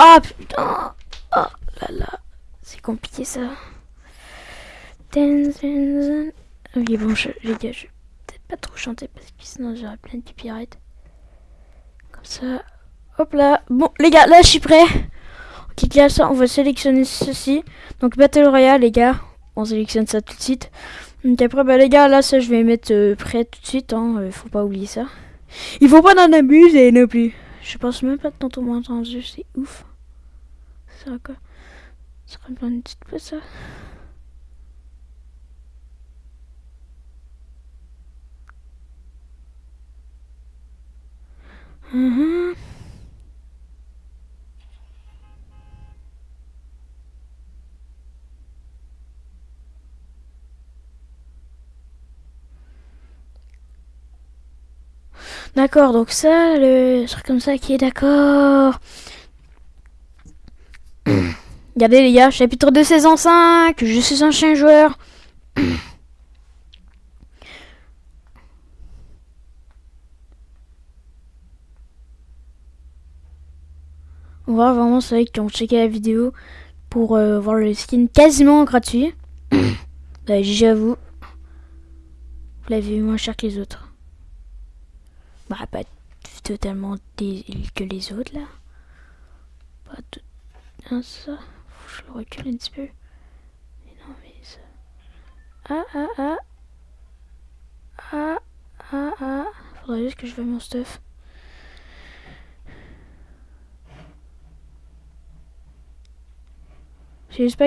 Ah putain Oh là là, c'est compliqué ça. Oui bon, je, les gars, je vais peut-être pas trop chanter parce que sinon j'aurai plein de copyright. Comme ça, hop là. Bon les gars, là je suis prêt. Ok, ça, on va sélectionner ceci. Donc Battle Royale les gars, on sélectionne ça tout de suite. Donc après bah les gars, là ça je vais mettre euh, prêt tout de suite. Hein, euh, faut pas oublier ça. Il faut pas en abuser non plus. Je pense même pas de tantôt moins entendu, c'est ouf. Ça quoi? Ça sera une petite peu ça. Mhm. D'accord, donc ça, le truc comme ça qui est d'accord. Regardez les gars, chapitre 2 saison 5, je suis un chien joueur. On va vraiment ceux qui ont checké la vidéo pour euh, voir le skin quasiment gratuit. bah, j'avoue. Vous l'avez vu moins cher que les autres. Bah, pas totalement que les autres là. Pas tout. Ça. Je le recule un petit peu. Mais non, mais ça. Ah, ah, ah. Ah, ah, ah. Faudrait juste que je veuille mon stuff. Je sais pas,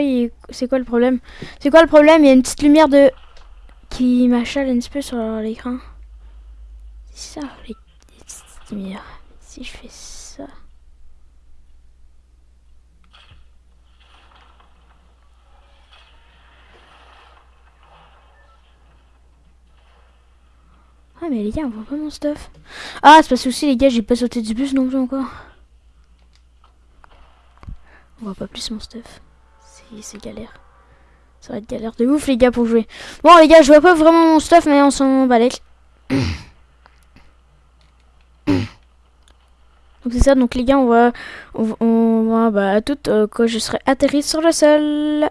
c'est quoi le problème? C'est quoi le problème? Il y a une petite lumière de... qui m'achale un petit peu sur l'écran. Ça, les. Si je fais ça... Ah mais les gars, on voit pas mon stuff. Ah, c'est parce que aussi les gars, j'ai pas sauté du bus non plus encore. On voit pas plus mon stuff c'est galère. Ça va être galère de ouf les gars pour jouer. Bon les gars, je vois pas vraiment mon stuff mais on s'en balèque. Donc c'est ça, donc les gars, on va, on, va, bah, tout euh, quand je serai atterri sur le sol.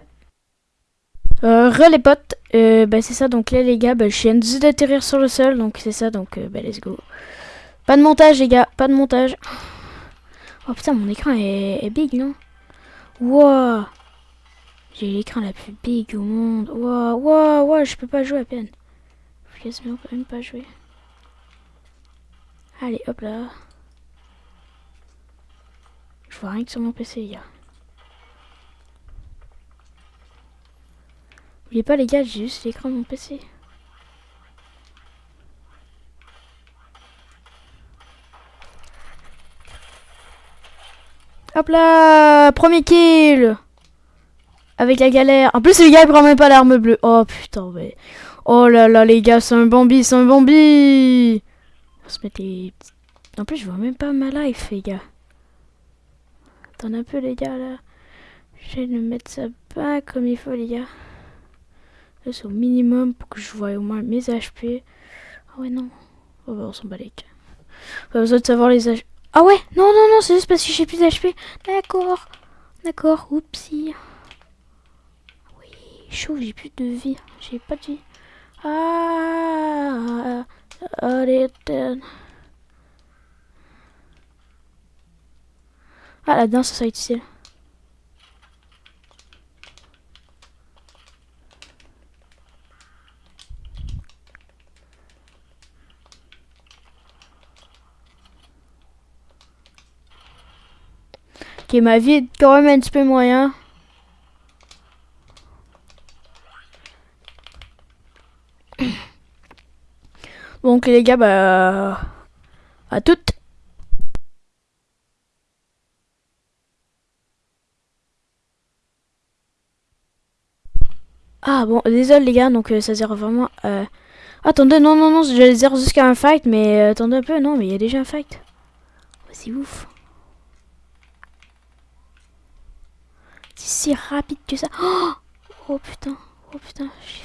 Euh, re les potes, euh, bah c'est ça, donc là les gars, bah, je viens juste d'atterrir sur le sol, donc c'est ça, donc euh, bah let's go. Pas de montage les gars, pas de montage. Oh putain, mon écran est, big, non? Wow j'ai l'écran la plus big au monde. Waouh, waouh, waouh, je peux pas jouer à peine. Je peux même pas jouer. Allez, hop là. Je vois rien que sur mon PC, les gars. N'oubliez pas, les gars, j'ai juste l'écran de mon PC. Hop là Premier kill avec la galère. En plus, le gars, il prend même pas l'arme bleue. Oh, putain, mais... Oh là là, les gars, c'est un Bambi, c'est un Bambi On se mettre les... En plus, je vois même pas ma life, les gars. Un peu, les gars, là. Je vais mettre ça pas comme il faut, les gars. C'est au minimum pour que je voie au moins mes HP. Ah ouais, non. Oh, bah, on s'en bat les Pas besoin de savoir les HP. Ah ouais, non, non, non, c'est juste parce que j'ai plus d'HP. D'accord. D'accord, oupsie chaud, j'ai plus de vie. J'ai pas de vie. Ah, allez, Ah, la danse, ça va utile. Ok, ma vie est quand même un petit peu moyen. Donc les gars, bah... À toutes Ah bon, désolé les gars, donc euh, ça sert vraiment... Euh... Attendez, non, non, non, je zéro jusqu'à un fight, mais euh, attendez un peu, non, mais il y a déjà un fight. C'est ouf. C'est si rapide que ça. Oh, oh putain, oh putain, j'ai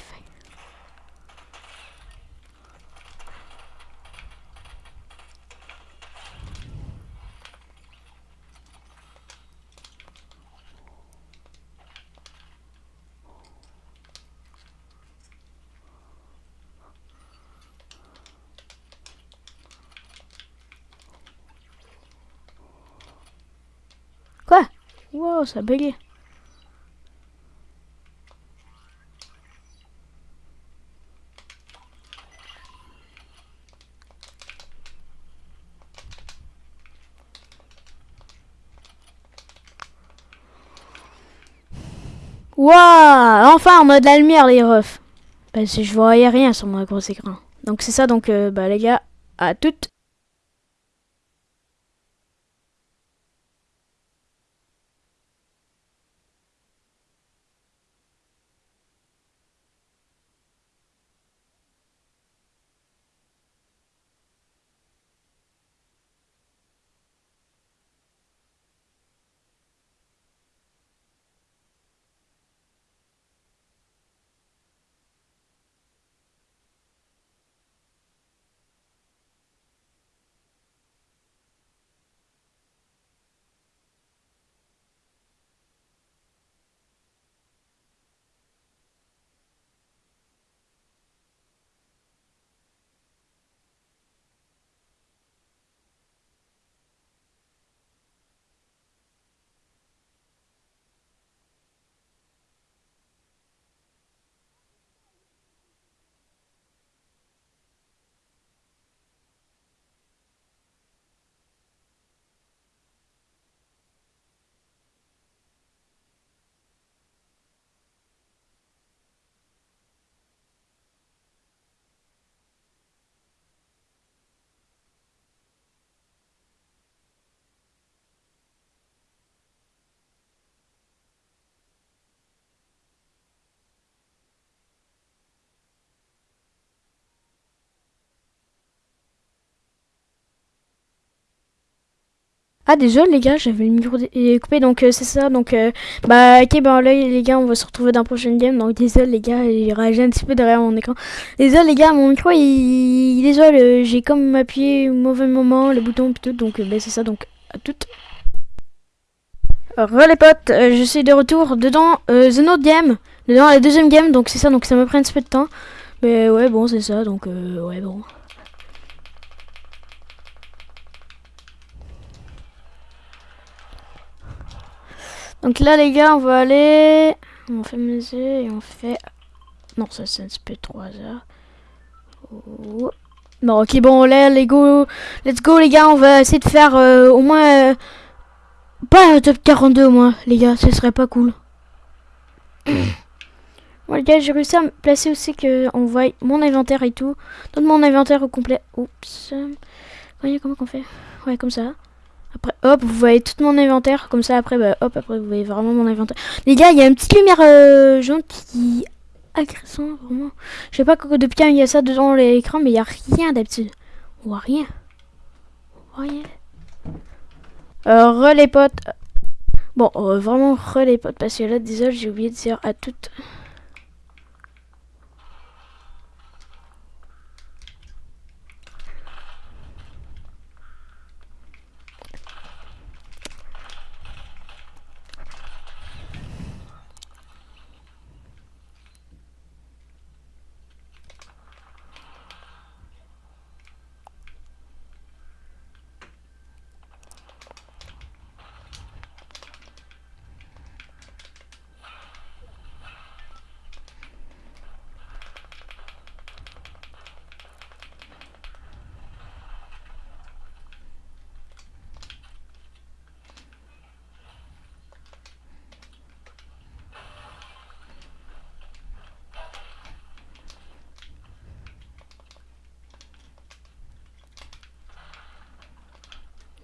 Wow, ça bugué. Waouh Enfin, on a de la lumière, les refs. Parce que je voyais rien sur mon gros écran. Donc c'est ça, donc euh, bah les gars, à toutes. Ah désolé les gars, j'avais le micro coupé donc euh, c'est ça donc euh, bah ok bah là les gars on va se retrouver dans la prochaine game donc désolé les gars j'ai réagi un petit peu derrière mon écran. Désolé les gars mon micro il, désolé euh, j'ai comme appuyé au mauvais moment le bouton tout donc bah c'est ça donc à toutes. Re les potes, je suis de retour dedans The Note Game, dedans la deuxième game donc c'est ça donc ça me prend un petit peu de temps mais ouais bon c'est ça donc ouais bon. Donc là, les gars, on va aller... On fait musée et on fait... Non, ça, c'est un petit peu 3 heures. Oh. Bon, ok, bon, là, les go... Let's go, les gars, on va essayer de faire euh, au moins... Euh, pas un top 42, au moins, les gars, ce serait pas cool. bon, les gars, j'ai réussi à me placer aussi que on voit mon inventaire et tout. Donne mon inventaire au complet. Oups. Voyez comment on fait Ouais, comme ça. Après, hop, vous voyez tout mon inventaire. Comme ça, après, bah, hop, après, vous voyez vraiment mon inventaire. Les gars, il y a une petite lumière euh, jaune qui agressant, vraiment. Je sais pas depuis quand il y a ça dedans l'écran, mais il y a rien d'habitude. On voit rien. On voit rien. Euh, re les potes. Bon, euh, vraiment re les potes, parce que là, désolé, j'ai oublié de dire à toutes.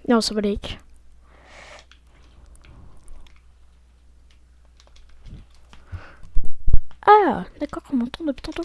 Non, ça va Ah, d'accord, on m'entend depuis tantôt.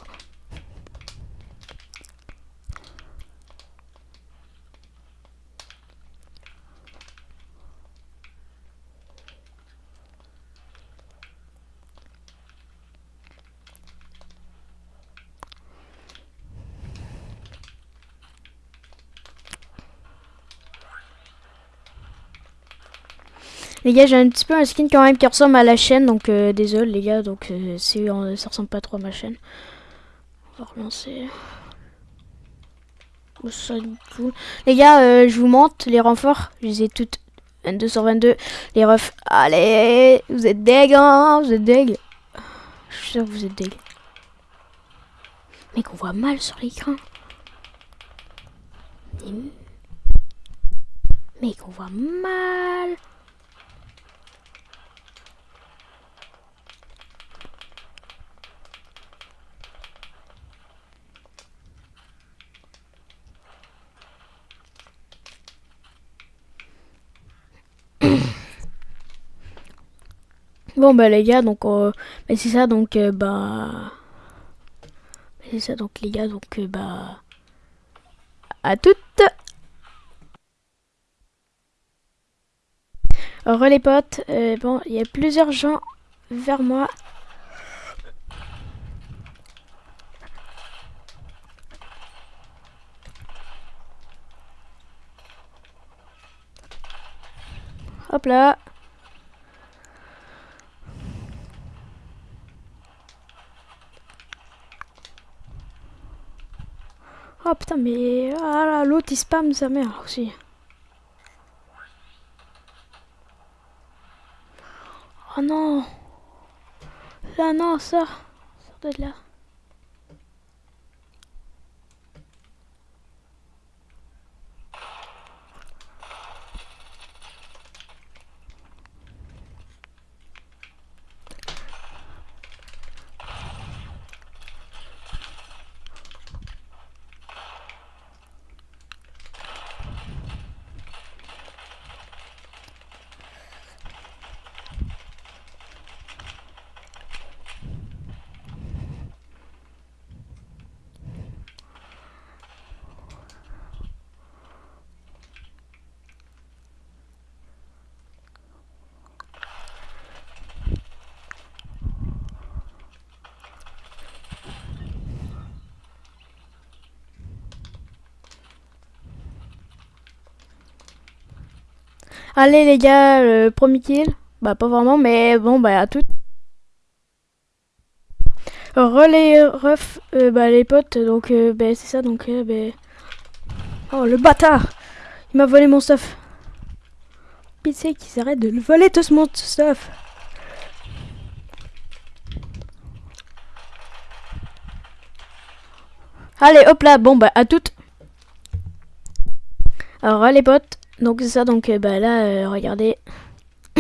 Les gars, j'ai un petit peu un skin quand même qui ressemble à la chaîne, donc euh, désolé les gars, donc euh, ça ressemble pas trop à ma chaîne. On va relancer. Les gars, euh, je vous montre, les renforts, je les ai toutes 22 sur 22. Les refs, allez, vous êtes deg, hein, vous êtes deg. Je suis sûr que vous êtes deg. Mais qu'on voit mal sur l'écran. Mais qu'on voit mal. Bon bah les gars donc euh, mais c'est ça donc euh, bah c'est ça donc les gars donc euh, bah à toutes. Alors les potes. Euh, bon il y a plusieurs gens vers moi. Hop là putain, mais ah, l'autre il spam sa mère aussi. Oh non. Là, non, ça. Ça de là. Allez les gars, le premier kill. Bah pas vraiment, mais bon bah à tout. Relais ref, euh, bah les potes, donc euh, bah, c'est ça, donc euh, bah... Oh le bâtard Il m'a volé mon stuff. Pitié qu'il s'arrête de le voler tout ce mon stuff. Allez hop là, bon bah à toutes. Alors les potes, donc c'est ça, donc euh, bah là, euh, regardez.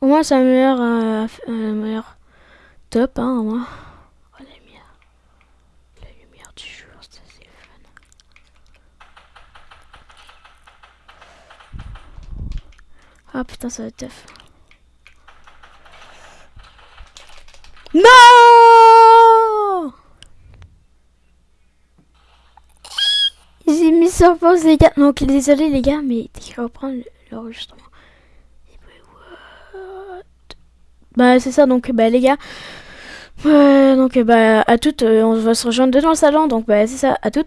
au moins c'est un meilleur, euh, un meilleur top, hein, au moins. Oh, la lumière. La lumière du jour, ça c'est fun. Ah putain, ça va être. Non J'ai mis sur les gars. Donc désolé les gars, mais je vais reprendre l'enregistrement. Bah c'est ça donc bah les gars. Euh, donc bah à toutes, euh, on va se rejoindre dans le salon. Donc bah c'est ça, à toutes.